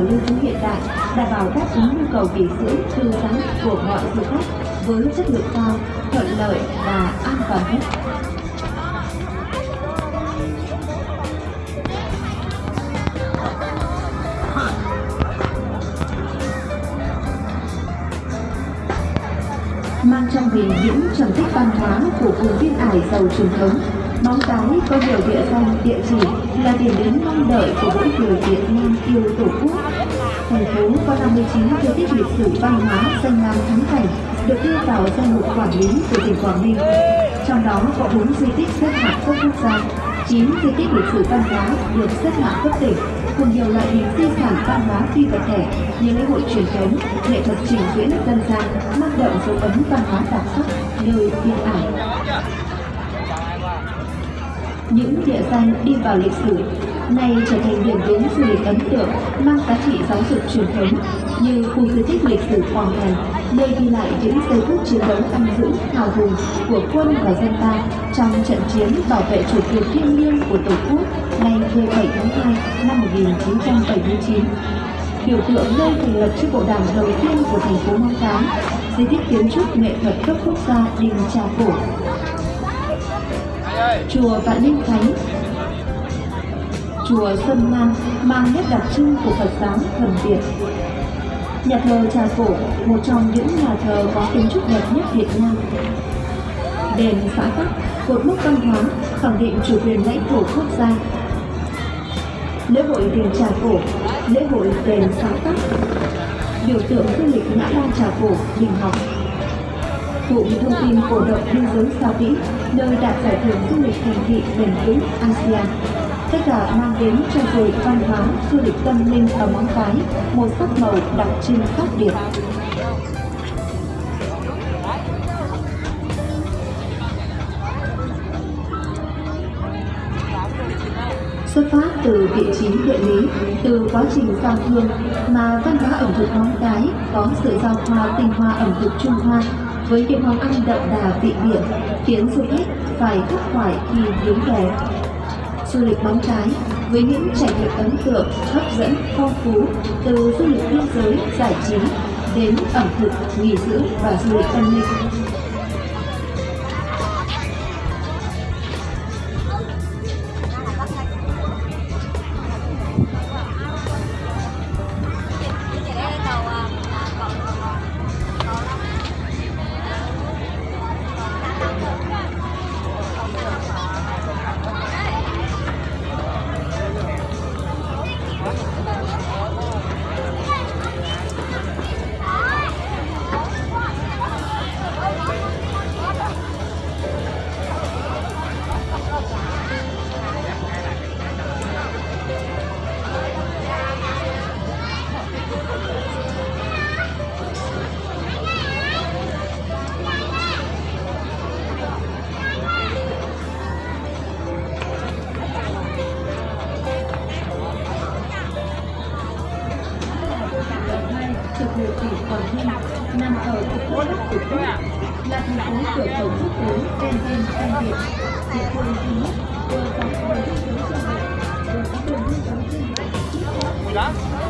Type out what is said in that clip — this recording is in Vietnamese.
lưu trữ hiện đại, đảm bảo đáp ứng nhu cầu nghỉ dưỡng thư giãn của mọi du khách với chất lượng cao, thuận lợi và an toàn nhất. mang trong mình những trầm tích văn hóa của vùng biên ải giàu truyền thống. Móng Cái có nhiều địa danh, địa chỉ là điểm đến mong đợi của mỗi người Việt Nam yêu Tổ quốc. Thành phố có 59 di tích lịch sử văn hóa danh lam thắng cảnh được đưa vào danh mục quản lý của tỉnh Quảng Ninh. Trong đó có 4 di tích xếp hạng cấp quốc gia, 9 di tích lịch sử văn hóa được xếp hạng cấp tỉnh cùng nhiều loại hình di sản văn hóa phi vật thể như lễ hội truyền thống, nghệ thuật trình diễn dân gian mang đậm dấu ấn văn hóa đặc sắc nơi biên ải. Những địa danh đi vào lịch sử nay trở thành điểm đến du lịch ấn tượng mang giá trị giáo dục truyền thống như khu di tích lịch sử Hoàng Thành, nơi ghi lại những giây phút chiến đấu anh dũng hào hùng của quân và dân ta trong trận chiến bảo vệ chủ quyền thiêng liêng của Tổ quốc ngày 17 tháng 2 năm 1979 biểu tượng nơi thành lập chiếc bộ đảng đầu tiên của thành phố Móng Cái, di tích kiến trúc nghệ thuật cấp quốc gia đình Trà Cổ, chùa Vạn Linh Thánh, chùa Xuân Lan mang nét đặc trưng của Phật giáo thuần Việt. Nhà thờ Trà Cổ, một trong những nhà thờ có kiến trúc đẹp nhất Việt Nam. Đền xã Tắc, cột mốc văn hóa, khẳng định chủ quyền lãnh thổ quốc gia. Lễ hội đền Trà Cổ, lễ hội đền xã Tắc, biểu tượng du lịch ngã ba Trà Cổ, đình học. Cụm thông tin cổ động biên giới Sao Vĩ, nơi đạt giải thưởng du lịch thành thị bền vững ASEAN tất cả mang đến cho du văn hóa, du lịch tâm linh ở Móng Cái một sắc màu đặc trưng khác biệt. Xuất phát từ vị trí địa lý, từ quá trình giao thương mà văn hóa ẩm thực Móng Cái có sự giao thoa tinh hoa ẩm thực Trung Hoa với những món ăn đậm đà vị biển khiến du khách phải thất khoải khi đến về du lịch bóng cái với những trải nghiệm ấn tượng, hấp dẫn, phong phú từ du lịch biên giới, giải trí đến ẩm thực, nghỉ dưỡng và du lịch tâm linh. Nằm ở cực bắc của quốc, là thành phố cửa khẩu quốc tế ven biên ven biển, địa phương duy nhất vừa có đường biên giới trên biển, vừa có đường biên giới trên biển.